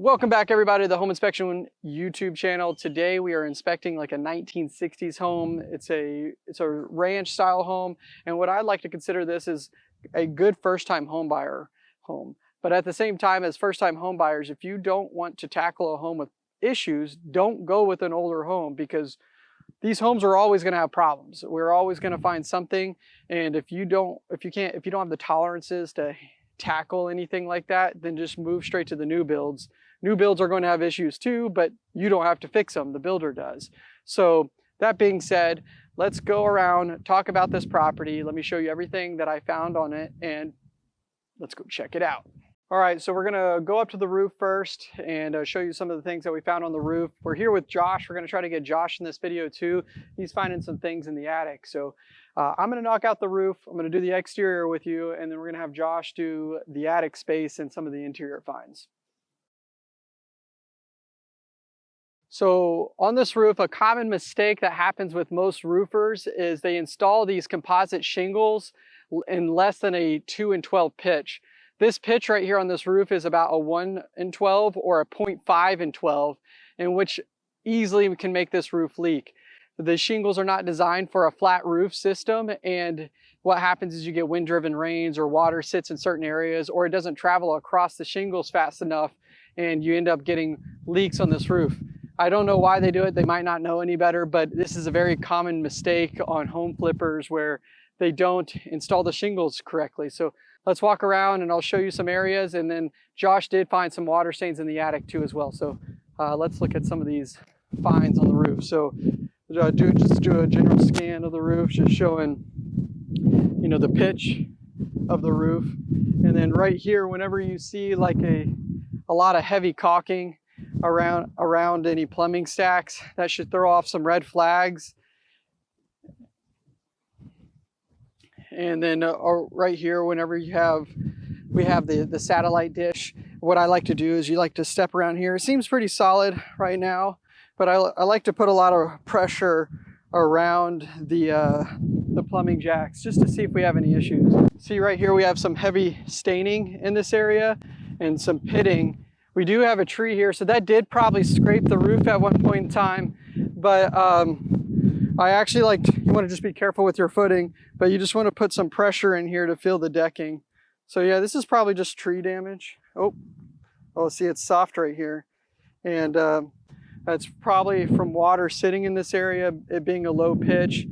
Welcome back everybody to the Home Inspection YouTube channel. Today we are inspecting like a 1960s home. It's a it's a ranch style home and what I like to consider this is a good first time home buyer home. But at the same time as first time home buyers, if you don't want to tackle a home with issues, don't go with an older home because these homes are always going to have problems. We're always going to find something and if you don't if you can't if you don't have the tolerances to tackle anything like that, then just move straight to the new builds New builds are going to have issues too, but you don't have to fix them, the builder does. So that being said, let's go around, talk about this property. Let me show you everything that I found on it and let's go check it out. All right, so we're gonna go up to the roof first and uh, show you some of the things that we found on the roof. We're here with Josh. We're gonna try to get Josh in this video too. He's finding some things in the attic. So uh, I'm gonna knock out the roof. I'm gonna do the exterior with you and then we're gonna have Josh do the attic space and some of the interior finds. So on this roof, a common mistake that happens with most roofers is they install these composite shingles in less than a 2 and 12 pitch. This pitch right here on this roof is about a 1 and 12 or a 0.5 and 12, in which easily can make this roof leak. The shingles are not designed for a flat roof system and what happens is you get wind-driven rains or water sits in certain areas or it doesn't travel across the shingles fast enough and you end up getting leaks on this roof. I don't know why they do it. They might not know any better, but this is a very common mistake on home flippers where they don't install the shingles correctly. So let's walk around and I'll show you some areas. And then Josh did find some water stains in the attic too as well. So uh, let's look at some of these finds on the roof. So uh, do just do a general scan of the roof, just showing, you know, the pitch of the roof. And then right here, whenever you see like a, a lot of heavy caulking, around around any plumbing stacks. That should throw off some red flags. And then uh, right here, whenever you have, we have the, the satellite dish. What I like to do is you like to step around here. It seems pretty solid right now, but I, I like to put a lot of pressure around the, uh, the plumbing jacks just to see if we have any issues. See right here, we have some heavy staining in this area and some pitting we do have a tree here, so that did probably scrape the roof at one point in time. But um, I actually like, you want to just be careful with your footing, but you just want to put some pressure in here to feel the decking. So yeah, this is probably just tree damage. Oh, oh, see it's soft right here. And uh, that's probably from water sitting in this area, it being a low pitch.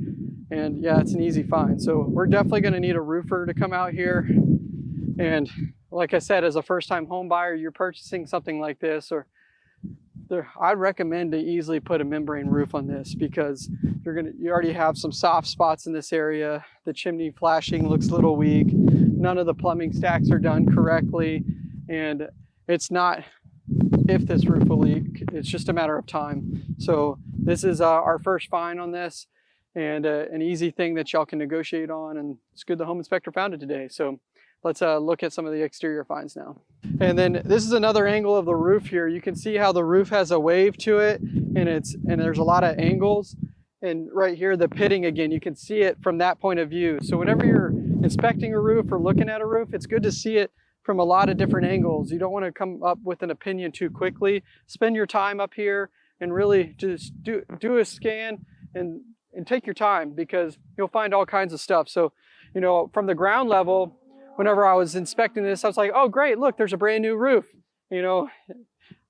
And yeah, it's an easy find. So we're definitely gonna need a roofer to come out here and like I said, as a first-time home buyer, you're purchasing something like this, or there, I'd recommend to easily put a membrane roof on this because you're gonna you already have some soft spots in this area. The chimney flashing looks a little weak. None of the plumbing stacks are done correctly, and it's not if this roof will leak. It's just a matter of time. So this is uh, our first find on this and uh, an easy thing that y'all can negotiate on. And it's good the home inspector found it today. So Let's uh, look at some of the exterior finds now. And then this is another angle of the roof here. You can see how the roof has a wave to it and it's and there's a lot of angles. And right here, the pitting again, you can see it from that point of view. So whenever you're inspecting a roof or looking at a roof, it's good to see it from a lot of different angles. You don't want to come up with an opinion too quickly. Spend your time up here and really just do, do a scan and, and take your time because you'll find all kinds of stuff. So, you know, from the ground level, whenever I was inspecting this, I was like, oh, great, look, there's a brand new roof. You know,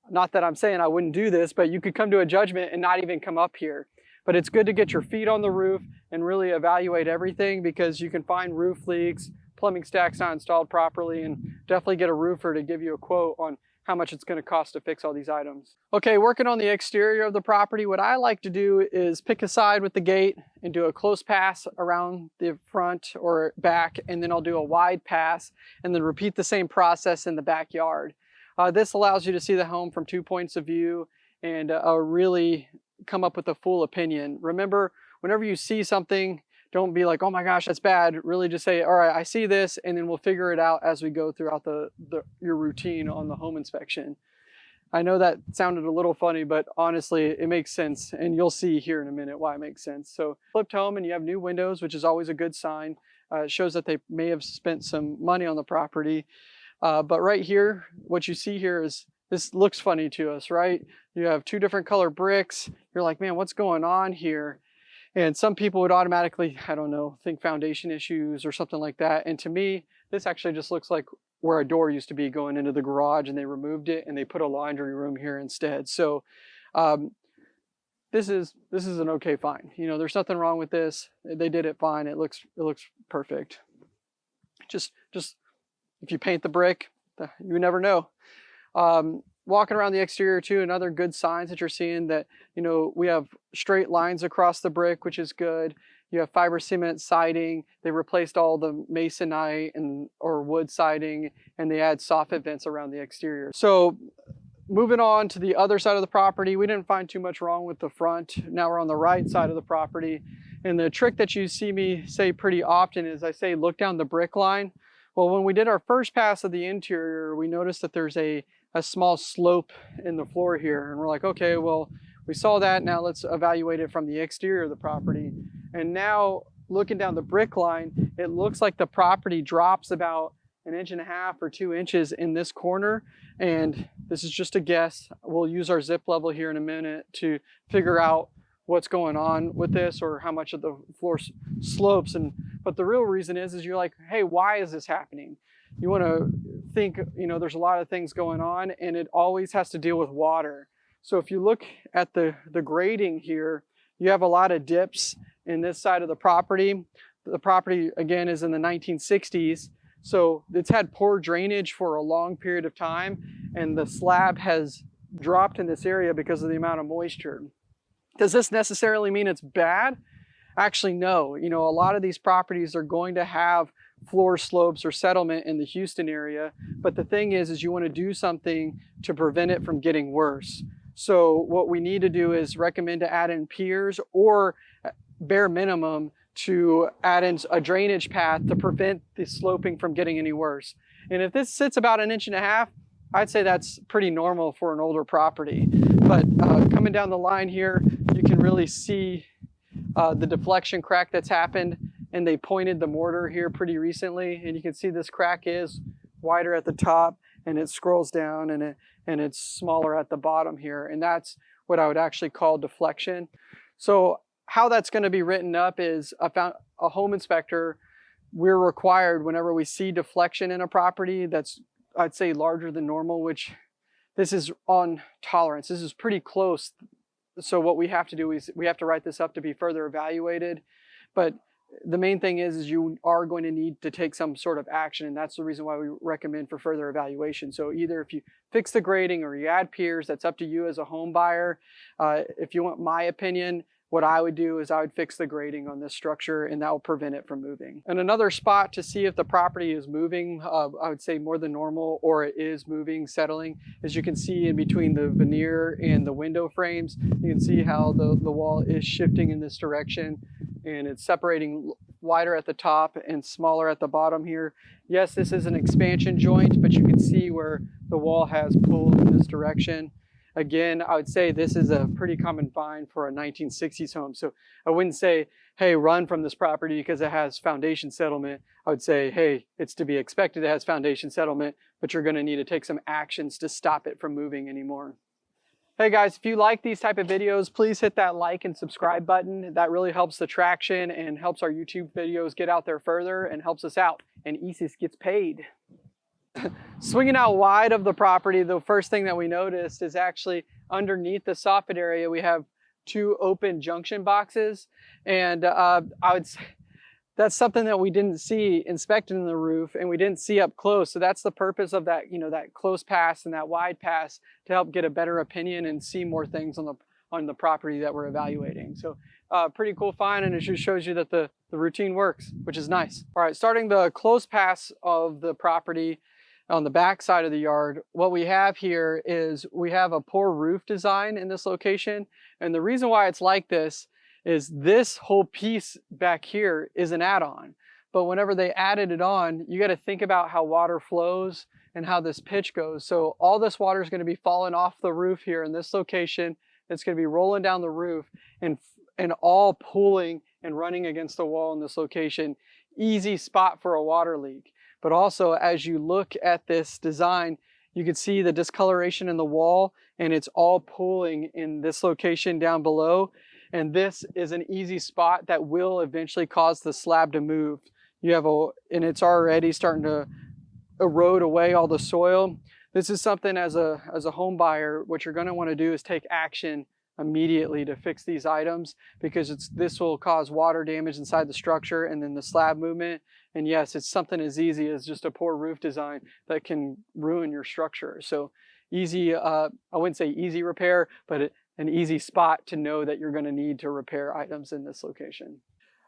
not that I'm saying I wouldn't do this, but you could come to a judgment and not even come up here. But it's good to get your feet on the roof and really evaluate everything because you can find roof leaks, plumbing stacks not installed properly, and definitely get a roofer to give you a quote on how much it's going to cost to fix all these items. Okay, working on the exterior of the property, what I like to do is pick a side with the gate and do a close pass around the front or back, and then I'll do a wide pass and then repeat the same process in the backyard. Uh, this allows you to see the home from two points of view and uh, really come up with a full opinion. Remember, whenever you see something don't be like, oh my gosh, that's bad. Really just say, all right, I see this, and then we'll figure it out as we go throughout the, the your routine on the home inspection. I know that sounded a little funny, but honestly, it makes sense. And you'll see here in a minute why it makes sense. So flipped home and you have new windows, which is always a good sign. Uh, it shows that they may have spent some money on the property. Uh, but right here, what you see here is this looks funny to us, right? You have two different color bricks. You're like, man, what's going on here? And some people would automatically, I don't know, think foundation issues or something like that. And to me, this actually just looks like where a door used to be going into the garage and they removed it and they put a laundry room here instead. So um, this is this is an okay fine. You know, there's nothing wrong with this. They did it fine. It looks it looks perfect. Just just if you paint the brick, you never know. Um, walking around the exterior too, another good signs that you're seeing that, you know, we have straight lines across the brick, which is good. You have fiber cement siding. They replaced all the masonite and or wood siding and they add soffit vents around the exterior. So moving on to the other side of the property, we didn't find too much wrong with the front. Now we're on the right side of the property. And the trick that you see me say pretty often is I say, look down the brick line. Well, when we did our first pass of the interior, we noticed that there's a, a small slope in the floor here. And we're like, okay, well, we saw that. Now let's evaluate it from the exterior of the property. And now looking down the brick line, it looks like the property drops about an inch and a half or two inches in this corner. And this is just a guess. We'll use our zip level here in a minute to figure out what's going on with this or how much of the floor slopes. And but the real reason is, is you're like, hey, why is this happening? You want to think, you know, there's a lot of things going on and it always has to deal with water. So if you look at the, the grading here, you have a lot of dips in this side of the property. The property, again, is in the 1960s. So it's had poor drainage for a long period of time and the slab has dropped in this area because of the amount of moisture. Does this necessarily mean it's bad? Actually, no. You know, a lot of these properties are going to have floor slopes or settlement in the Houston area. But the thing is, is you want to do something to prevent it from getting worse. So what we need to do is recommend to add in piers or uh, bare minimum to add in a drainage path to prevent the sloping from getting any worse. And if this sits about an inch and a half, I'd say that's pretty normal for an older property. But uh, coming down the line here, you can really see uh, the deflection crack that's happened and they pointed the mortar here pretty recently and you can see this crack is wider at the top and it scrolls down and it and it's smaller at the bottom here and that's what I would actually call deflection. So how that's going to be written up is a, found, a home inspector we're required whenever we see deflection in a property that's I'd say larger than normal which this is on tolerance. This is pretty close so what we have to do is we have to write this up to be further evaluated. But the main thing is, is you are going to need to take some sort of action and that's the reason why we recommend for further evaluation. So either if you fix the grading or you add piers, that's up to you as a home buyer. Uh, if you want my opinion, what I would do is I would fix the grading on this structure and that will prevent it from moving. And another spot to see if the property is moving, uh, I would say more than normal or it is moving, settling, as you can see in between the veneer and the window frames, you can see how the, the wall is shifting in this direction and it's separating wider at the top and smaller at the bottom here. Yes, this is an expansion joint, but you can see where the wall has pulled in this direction. Again, I would say this is a pretty common find for a 1960s home. So I wouldn't say, hey, run from this property because it has foundation settlement. I would say, hey, it's to be expected it has foundation settlement, but you're gonna need to take some actions to stop it from moving anymore. Hey guys, if you like these type of videos, please hit that like and subscribe button. That really helps the traction and helps our YouTube videos get out there further and helps us out. And Isis gets paid. Swinging out wide of the property, the first thing that we noticed is actually underneath the soffit area, we have two open junction boxes. And uh, I would say that's something that we didn't see inspecting the roof and we didn't see up close. So that's the purpose of that, you know, that close pass and that wide pass to help get a better opinion and see more things on the on the property that we're evaluating. So uh, pretty cool find and it just shows you that the, the routine works, which is nice. All right, starting the close pass of the property, on the back side of the yard, what we have here is we have a poor roof design in this location. And the reason why it's like this is this whole piece back here is an add-on. But whenever they added it on, you got to think about how water flows and how this pitch goes. So all this water is going to be falling off the roof here in this location. It's going to be rolling down the roof and, and all pooling and running against the wall in this location. Easy spot for a water leak. But also as you look at this design, you can see the discoloration in the wall and it's all pooling in this location down below. And this is an easy spot that will eventually cause the slab to move. You have a, and it's already starting to erode away all the soil. This is something as a, as a home buyer, what you're gonna wanna do is take action immediately to fix these items because it's this will cause water damage inside the structure and then the slab movement and yes it's something as easy as just a poor roof design that can ruin your structure so easy uh, I wouldn't say easy repair but an easy spot to know that you're going to need to repair items in this location.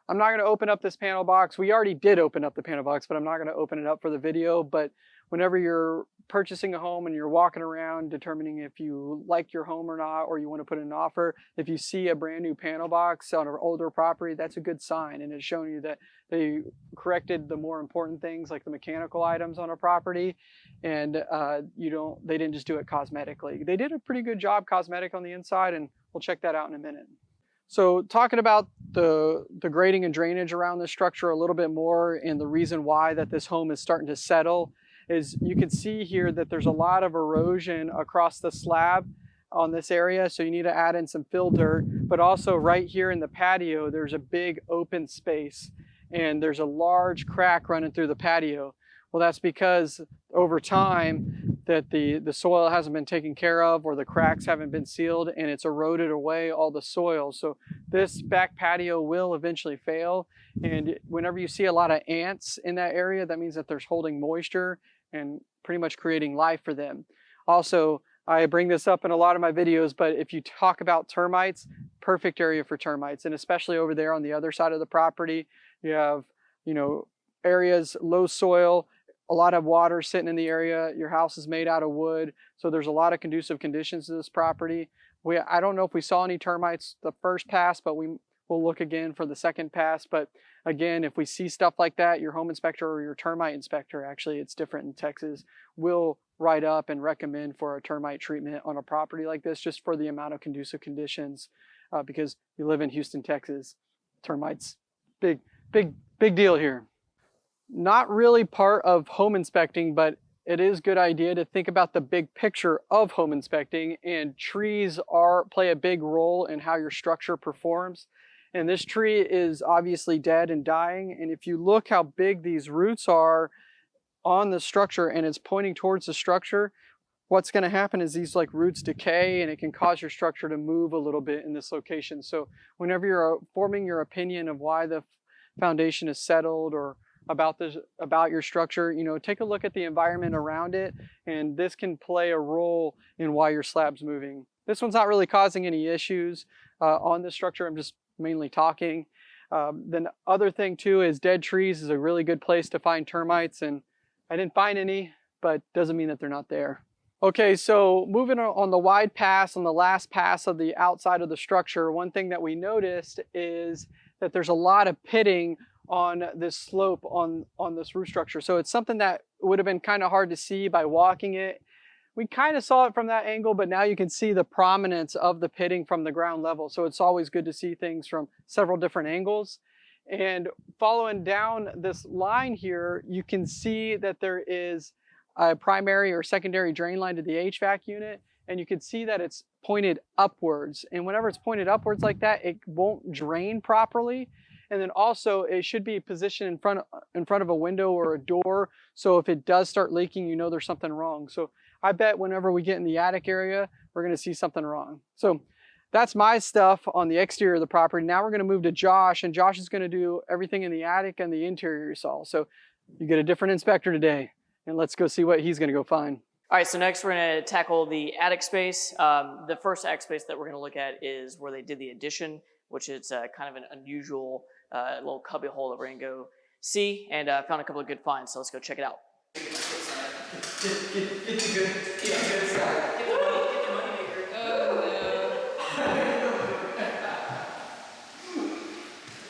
I'm not going to open up this panel box. We already did open up the panel box, but I'm not going to open it up for the video. But whenever you're purchasing a home and you're walking around determining if you like your home or not, or you want to put in an offer, if you see a brand new panel box on an older property, that's a good sign. And it's showing you that they corrected the more important things like the mechanical items on a property. And uh, you don't, they didn't just do it cosmetically. They did a pretty good job cosmetic on the inside and we'll check that out in a minute. So talking about the, the grading and drainage around this structure a little bit more and the reason why that this home is starting to settle is you can see here that there's a lot of erosion across the slab on this area. So you need to add in some fill dirt, but also right here in the patio, there's a big open space and there's a large crack running through the patio. Well, that's because over time that the, the soil hasn't been taken care of or the cracks haven't been sealed and it's eroded away all the soil. So this back patio will eventually fail. And whenever you see a lot of ants in that area, that means that there's holding moisture and pretty much creating life for them. Also, I bring this up in a lot of my videos, but if you talk about termites, perfect area for termites. And especially over there on the other side of the property, you have, you know, areas, low soil, a lot of water sitting in the area. Your house is made out of wood. So there's a lot of conducive conditions to this property. We, I don't know if we saw any termites the first pass, but we will look again for the second pass. But again, if we see stuff like that, your home inspector or your termite inspector, actually it's different in Texas, will write up and recommend for a termite treatment on a property like this just for the amount of conducive conditions uh, because you live in Houston, Texas. Termites, big, big, big deal here. Not really part of home inspecting, but it is good idea to think about the big picture of home inspecting and trees are play a big role in how your structure performs. And this tree is obviously dead and dying. And if you look how big these roots are on the structure and it's pointing towards the structure, what's going to happen is these like roots decay and it can cause your structure to move a little bit in this location. So whenever you're uh, forming your opinion of why the foundation is settled or about this about your structure you know take a look at the environment around it and this can play a role in why your slab's moving this one's not really causing any issues uh, on the structure i'm just mainly talking. Um, then other thing too is dead trees is a really good place to find termites and I didn't find any, but doesn't mean that they're not there. Okay, so moving on the wide pass, on the last pass of the outside of the structure, one thing that we noticed is that there's a lot of pitting on this slope on, on this roof structure. So it's something that would have been kind of hard to see by walking it we kind of saw it from that angle, but now you can see the prominence of the pitting from the ground level. So it's always good to see things from several different angles. And following down this line here, you can see that there is a primary or secondary drain line to the HVAC unit. And you can see that it's pointed upwards. And whenever it's pointed upwards like that, it won't drain properly. And then also it should be positioned in front, in front of a window or a door. So if it does start leaking, you know there's something wrong. So I bet whenever we get in the attic area, we're gonna see something wrong. So that's my stuff on the exterior of the property. Now we're gonna move to Josh and Josh is gonna do everything in the attic and the interior you saw. So you get a different inspector today and let's go see what he's gonna go find. All right, so next we're gonna tackle the attic space. Um, the first attic space that we're gonna look at is where they did the addition, which is uh, kind of an unusual uh, little cubby hole that we're gonna go see and uh, found a couple of good finds, so let's go check it out. Get, get, get the good, get the good stuff. Get the money, get the money maker. Oh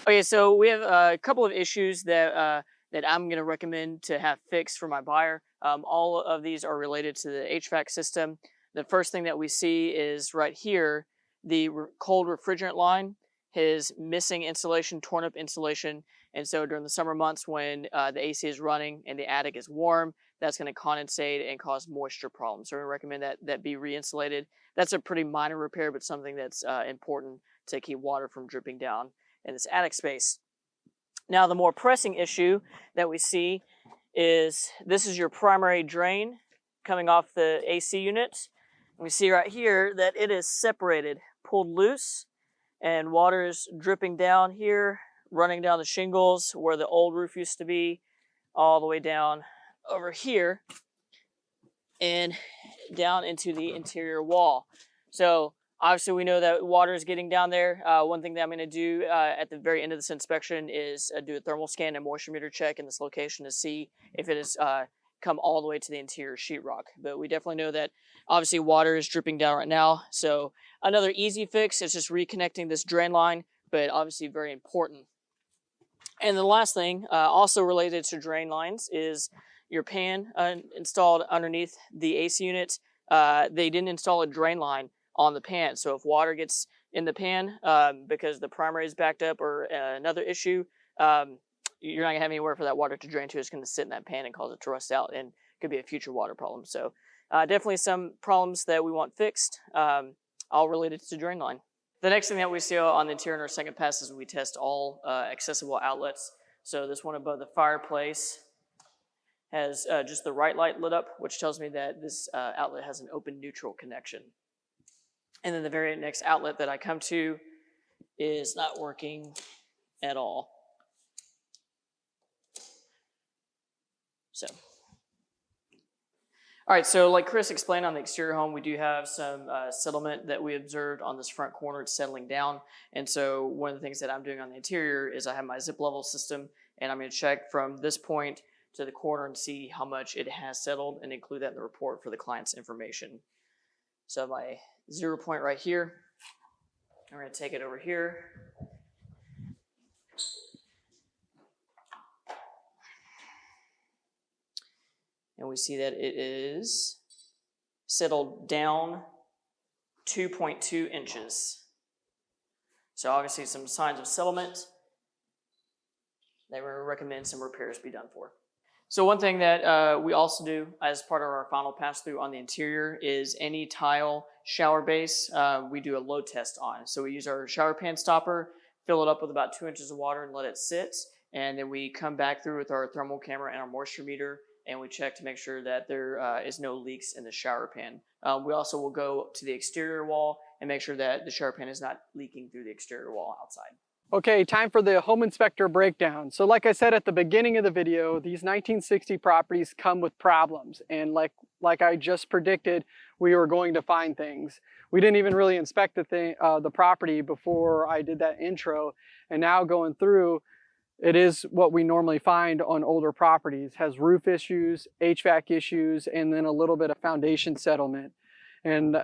no. okay, so we have a couple of issues that uh, that I'm going to recommend to have fixed for my buyer. Um, all of these are related to the HVAC system. The first thing that we see is right here, the re cold refrigerant line his missing insulation, torn up insulation. And so during the summer months when uh, the AC is running and the attic is warm, that's going to condensate and cause moisture problems. So we recommend that that be re-insulated. That's a pretty minor repair, but something that's uh, important to keep water from dripping down in this attic space. Now the more pressing issue that we see is this is your primary drain coming off the AC unit. We see right here that it is separated, pulled loose, and water is dripping down here, running down the shingles where the old roof used to be, all the way down over here and down into the interior wall. So obviously we know that water is getting down there. Uh, one thing that I'm going to do uh, at the very end of this inspection is uh, do a thermal scan and moisture meter check in this location to see if it has uh, come all the way to the interior sheetrock. But we definitely know that obviously water is dripping down right now. So another easy fix is just reconnecting this drain line, but obviously very important. And the last thing, uh, also related to drain lines, is your pan uh, installed underneath the AC unit. Uh, they didn't install a drain line on the pan. So if water gets in the pan um, because the primary is backed up or uh, another issue, um, you're not gonna have anywhere for that water to drain to. It's gonna sit in that pan and cause it to rust out and could be a future water problem. So uh, definitely some problems that we want fixed, um, all related to the drain line. The next thing that we see on the interior in our second pass is we test all uh, accessible outlets. So this one above the fireplace has uh, just the right light lit up, which tells me that this uh, outlet has an open neutral connection. And then the very next outlet that I come to is not working at all. So, all right, so like Chris explained on the exterior home, we do have some uh, settlement that we observed on this front corner. It's settling down. And so one of the things that I'm doing on the interior is I have my zip level system and I'm gonna check from this point to the corner and see how much it has settled and include that in the report for the client's information. So my zero point right here, I'm gonna take it over here. And we see that it is settled down 2.2 inches. So obviously some signs of settlement. They recommend some repairs be done for. So one thing that uh, we also do as part of our final pass through on the interior is any tile shower base, uh, we do a load test on. So we use our shower pan stopper, fill it up with about two inches of water and let it sit. And then we come back through with our thermal camera and our moisture meter and we check to make sure that there uh, is no leaks in the shower pan. Um, we also will go to the exterior wall and make sure that the shower pan is not leaking through the exterior wall outside. Okay, time for the home inspector breakdown. So like I said at the beginning of the video, these 1960 properties come with problems. And like, like I just predicted, we were going to find things. We didn't even really inspect the, thing, uh, the property before I did that intro. And now going through, it is what we normally find on older properties. Has roof issues, HVAC issues, and then a little bit of foundation settlement. And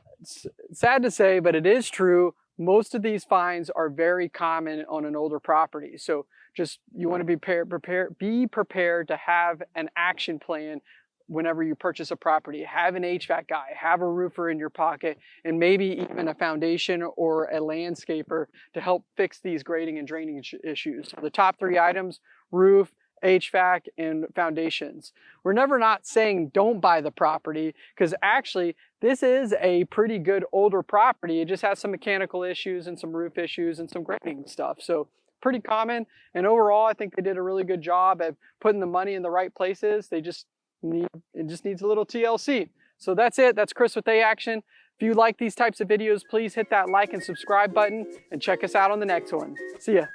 sad to say, but it is true, most of these finds are very common on an older property. So just you want to be prepared, prepare, be prepared to have an action plan whenever you purchase a property. Have an HVAC guy, have a roofer in your pocket, and maybe even a foundation or a landscaper to help fix these grading and draining issues. So the top three items, roof, HVAC, and foundations. We're never not saying don't buy the property because actually this is a pretty good older property. It just has some mechanical issues and some roof issues and some grading stuff. So pretty common. And overall, I think they did a really good job at putting the money in the right places. They just need, it just needs a little TLC. So that's it. That's Chris with A Action. If you like these types of videos, please hit that like and subscribe button and check us out on the next one. See ya.